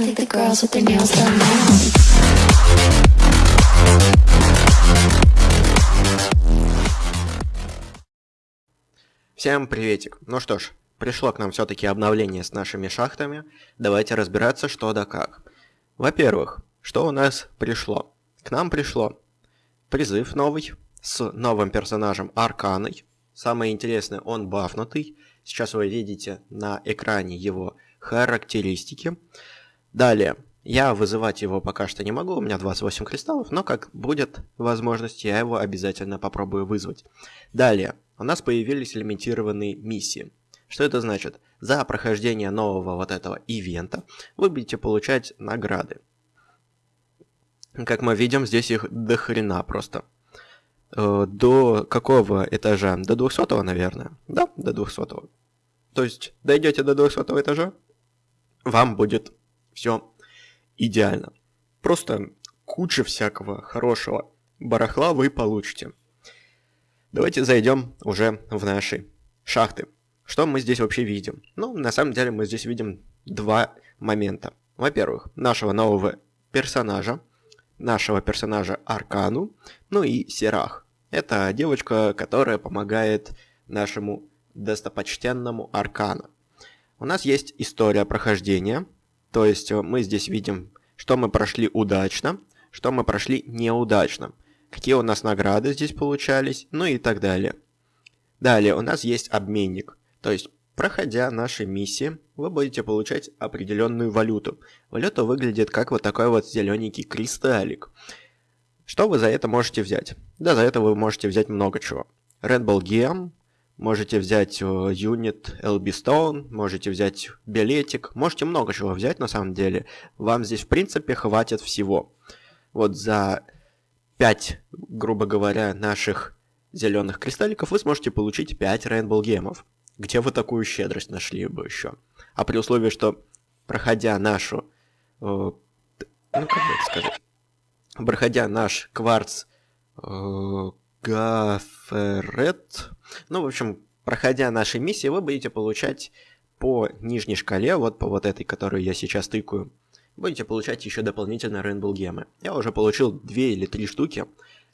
I think the girls with their nails done now. Всем приветик. Ну что ж, пришло к нам все-таки обновление с нашими шахтами. Давайте разбираться, что да как. Во-первых, что у нас пришло? К нам пришло призыв новый с новым персонажем Арканой. Самое интересное, он бафнутый. Сейчас вы видите на экране его характеристики. Далее, я вызывать его пока что не могу, у меня 28 кристаллов, но как будет возможность, я его обязательно попробую вызвать. Далее, у нас появились лимитированные миссии. Что это значит? За прохождение нового вот этого ивента вы будете получать награды. Как мы видим, здесь их до хрена просто. Э, До какого этажа? До 200, наверное. Да, до 200. То есть, дойдете до 200 этажа, вам будет все идеально. Просто куча всякого хорошего барахла вы получите. Давайте зайдем уже в наши шахты. Что мы здесь вообще видим? Ну, на самом деле мы здесь видим два момента. Во-первых, нашего нового персонажа, нашего персонажа Аркану, ну и Серах. Это девочка, которая помогает нашему достопочтенному Аркану. У нас есть история прохождения, то есть э, мы здесь видим, что мы прошли удачно, что мы прошли неудачно, какие у нас награды здесь получались, ну и так далее. Далее у нас есть обменник, то есть проходя наши миссии, вы будете получать определенную валюту. Валюта выглядит как вот такой вот зелененький кристаллик. Что вы за это можете взять? Да, за это вы можете взять много чего. Red Bull Gem, можете взять э, юнит LB Stone, можете взять билетик, можете много чего взять на самом деле. Вам здесь в принципе хватит всего. Вот за 5, грубо говоря, наших зеленых кристалликов вы сможете получить 5 Rainbow гемов. Где вы такую щедрость нашли бы еще? А при условии, что проходя нашу... э, ну, как бы это сказать? Проходя наш кварц э, Гаферет. Ну, в общем, проходя наши миссии, вы будете получать по нижней шкале, вот по вот этой, которую я сейчас тыкаю, будете получать еще дополнительно Rainbow гемы. Я уже получил две или три штуки,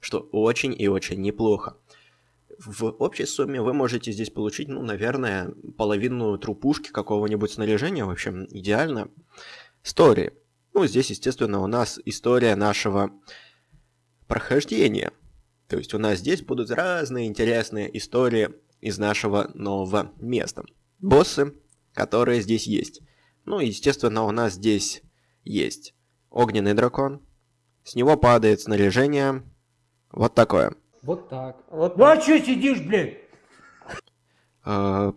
что очень и очень неплохо. В общей сумме вы можете здесь получить, ну, наверное, половину трупушки какого-нибудь снаряжения, в общем, идеально. Стори. Ну, здесь, естественно, у нас история нашего прохождения. То есть у нас здесь будут разные интересные истории из нашего нового места. Боссы, которые здесь есть. Ну, естественно, у нас здесь есть огненный дракон. С него падает снаряжение. Вот такое. Вот так. Вот Ну а что сидишь, блядь? Э,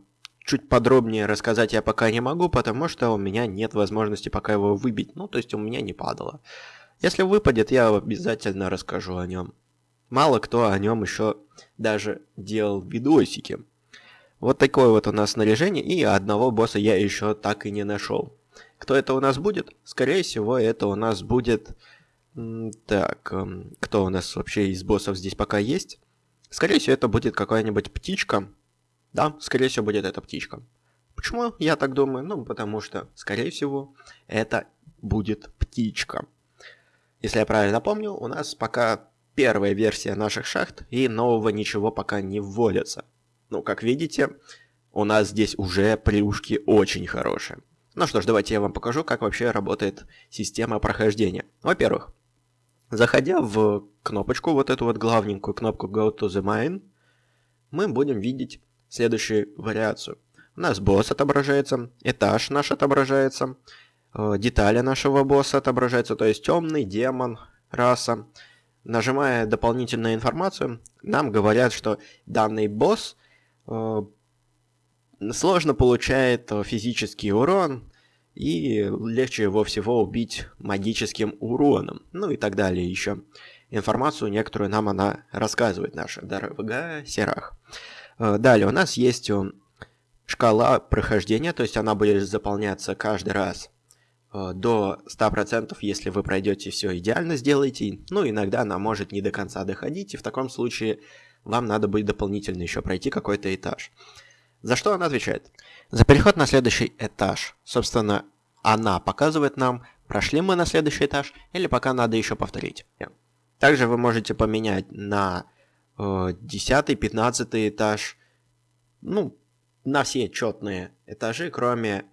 Чуть подробнее рассказать я пока не могу, потому что у меня нет возможности пока его выбить. Ну, то есть у меня не падало. Если выпадет, я обязательно расскажу о нем. Мало кто о нем еще даже делал видосики. Вот такое вот у нас снаряжение, и одного босса я еще так и не нашел. Кто это у нас будет? Скорее всего, это у нас будет... Так, эм, кто у нас вообще из боссов здесь пока есть? Скорее всего, это будет какая-нибудь птичка. Да, скорее всего, будет эта птичка. Почему я так думаю? Ну, потому что, скорее всего, это будет птичка. Если я правильно помню, у нас пока первая версия наших шахт, и нового ничего пока не вводится. Ну, как видите, у нас здесь уже плюшки очень хорошие. Ну что ж, давайте я вам покажу, как вообще работает система прохождения. Во-первых, заходя в кнопочку, вот эту вот главненькую кнопку Go to the Mine, мы будем видеть следующую вариацию. У нас босс отображается, этаж наш отображается, э, детали нашего босса отображаются, то есть темный, демон, раса. Нажимая дополнительную информацию, нам говорят, что данный босс э, сложно получает э, физический урон, и легче его всего убить магическим уроном, ну и так далее еще. Информацию некоторую нам она рассказывает, наша дорогая Серах. Э, Далее у нас есть э, шкала прохождения, то есть она будет заполняться каждый раз до 100%, если вы пройдете все идеально сделаете. Ну, иногда она может не до конца доходить, и в таком случае вам надо будет дополнительно еще пройти какой-то этаж. За что она отвечает? За переход на следующий этаж. Собственно, она показывает нам прошли мы на следующий этаж, или пока надо еще повторить. Также вы можете поменять на э, 10, 15 этаж, ну, на все четные этажи, кроме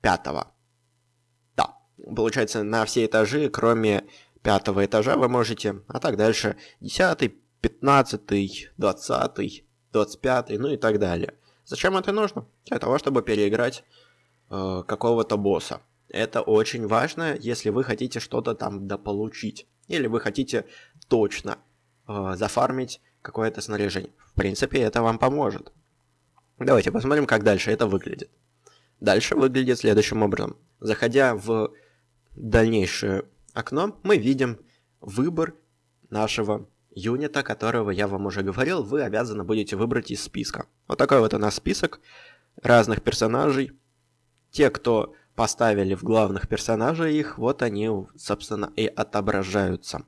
пятого. Получается, на все этажи, кроме пятого этажа вы можете, а так дальше 10, 15, 20, 25, ну и так далее. Зачем это нужно? Для того, чтобы переиграть э, какого-то босса. Это очень важно, если вы хотите что-то там дополучить. Или вы хотите точно э, зафармить какое-то снаряжение. В принципе, это вам поможет. Давайте посмотрим, как дальше это выглядит. Дальше выглядит следующим образом. Заходя в дальнейшее окно, мы видим выбор нашего юнита, которого я вам уже говорил, вы обязаны будете выбрать из списка. Вот такой вот у нас список разных персонажей. Те, кто поставили в главных персонажей их, вот они, собственно, и отображаются.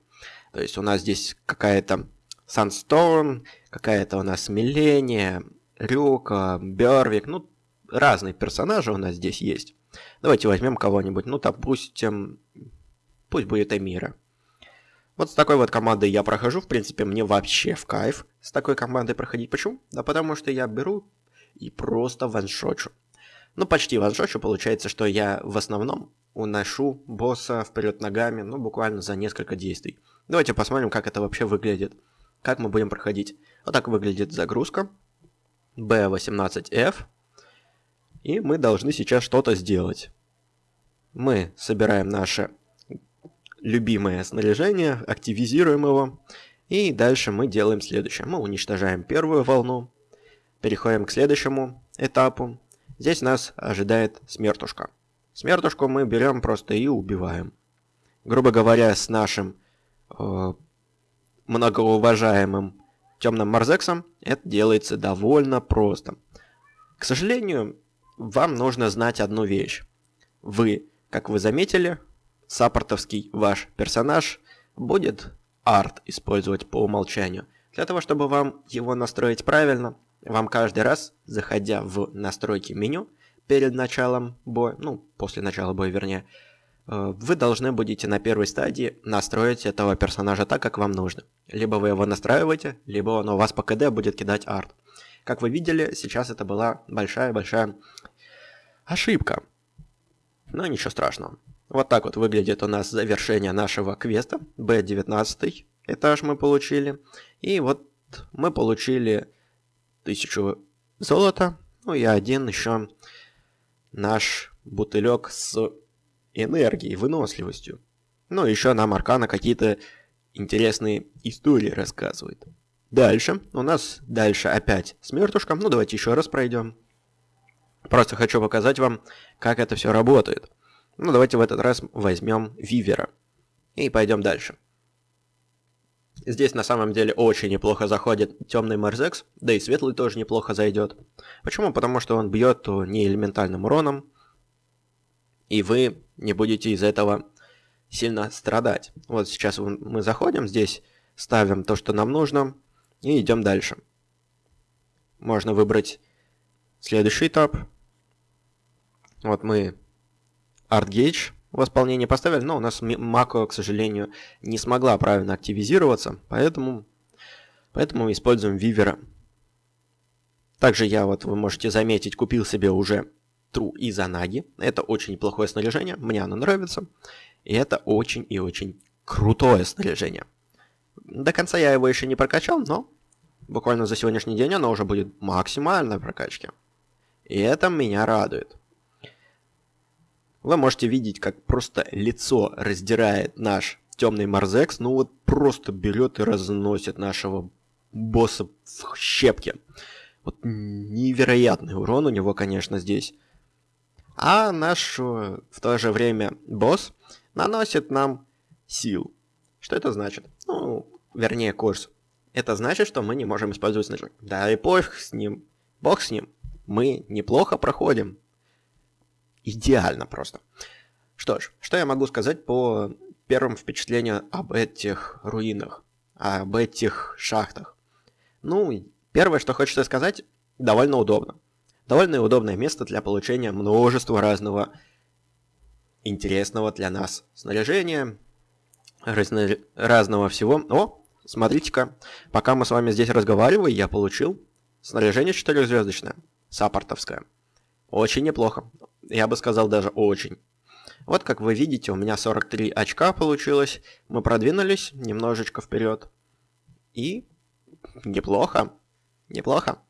То есть у нас здесь какая-то Сансторм, какая-то у нас Милления, Рюка, Бервик, ну, разные персонажи у нас здесь есть. Давайте возьмем кого-нибудь, ну, допустим, пусть будет Эмира. Вот с такой вот командой я прохожу, в принципе, мне вообще в кайф с такой командой проходить. Почему? Да потому что я беру и просто ваншочу. Ну, почти ваншочу, получается, что я в основном уношу босса вперед ногами, ну, буквально за несколько действий. Давайте посмотрим, как это вообще выглядит. Как мы будем проходить. Вот так выглядит загрузка. B18F. И мы должны сейчас что-то сделать. Мы собираем наше любимое снаряжение, активизируем его. И дальше мы делаем следующее. Мы уничтожаем первую волну. Переходим к следующему этапу. Здесь нас ожидает смертушка. Смертушку мы берем просто и убиваем. Грубо говоря, с нашим э, многоуважаемым темным Марзексом это делается довольно просто. К сожалению, вам нужно знать одну вещь. Вы, как вы заметили, саппортовский ваш персонаж будет арт использовать по умолчанию. Для того, чтобы вам его настроить правильно, вам каждый раз, заходя в настройки меню перед началом боя, ну, после начала боя, вернее, э, вы должны будете на первой стадии настроить этого персонажа так, как вам нужно. Либо вы его настраиваете, либо он у вас по КД будет кидать арт. Как вы видели, сейчас это была большая-большая ошибка. Но ничего страшного. Вот так вот выглядит у нас завершение нашего квеста. B19 этаж мы получили. И вот мы получили тысячу золота. Ну и один еще наш бутылек с энергией, выносливостью. Ну, еще нам Аркана какие-то интересные истории рассказывает. Дальше. У нас дальше опять смертушка. Ну, давайте еще раз пройдем. Просто хочу показать вам, как это все работает. Ну, давайте в этот раз возьмем Вивера. И пойдем дальше. Здесь на самом деле очень неплохо заходит темный Мерзекс, да и светлый тоже неплохо зайдет. Почему? Потому что он бьет не элементальным уроном, и вы не будете из этого сильно страдать. Вот сейчас мы заходим здесь, ставим то, что нам нужно, и идем дальше. Можно выбрать следующий этап. Вот мы Art Gauge в исполнении поставили, но у нас Мако, к сожалению, не смогла правильно активизироваться, поэтому, поэтому используем Вивера. Также я, вот вы можете заметить, купил себе уже Тру и Занаги. Это очень неплохое снаряжение, мне оно нравится. И это очень и очень крутое снаряжение. До конца я его еще не прокачал, но буквально за сегодняшний день оно уже будет максимальной прокачке. И это меня радует. Вы можете видеть, как просто лицо раздирает наш темный Марзекс, ну вот просто берет и разносит нашего босса в щепки. Вот невероятный урон у него, конечно, здесь. А наш в то же время босс наносит нам сил. Что это значит? Ну, вернее, курс. Это значит, что мы не можем использовать снаряжение. Да и пофиг с ним. Бог с ним. Мы неплохо проходим идеально просто. Что ж, что я могу сказать по первым впечатлениям об этих руинах, об этих шахтах? Ну, первое, что хочется сказать, довольно удобно. Довольно удобное место для получения множества разного интересного для нас снаряжения, разно... разного всего. О, смотрите-ка, пока мы с вами здесь разговаривали, я получил снаряжение четырехзвездочное, саппортовское. Очень неплохо. Я бы сказал даже очень. Вот как вы видите, у меня 43 очка получилось. Мы продвинулись немножечко вперед. И неплохо. Неплохо.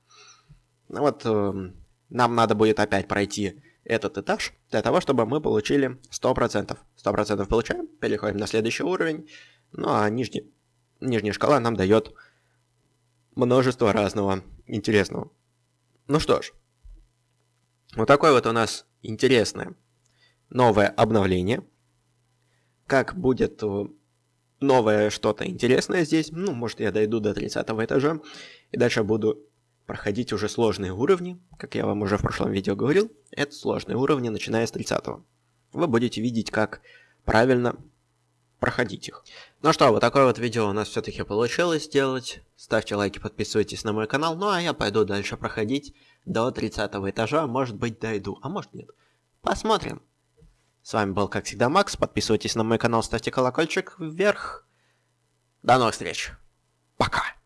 Ну вот, э, нам надо будет опять пройти этот этаж для того, чтобы мы получили 100%. 100% получаем, переходим на следующий уровень. Ну а нижний, нижняя шкала нам дает множество разного интересного. Ну что ж, вот такое вот у нас интересное новое обновление. Как будет э, новое что-то интересное здесь, ну, может я дойду до 30 этажа, и дальше буду проходить уже сложные уровни, как я вам уже в прошлом видео говорил, это сложные уровни, начиная с 30 -го. Вы будете видеть, как правильно проходить их. Ну что, вот такое вот видео у нас все-таки получилось сделать. Ставьте лайки, подписывайтесь на мой канал. Ну а я пойду дальше проходить до 30 этажа. Может быть дойду, а может нет. Посмотрим. С вами был, как всегда, Макс. Подписывайтесь на мой канал, ставьте колокольчик вверх. До новых встреч. Пока.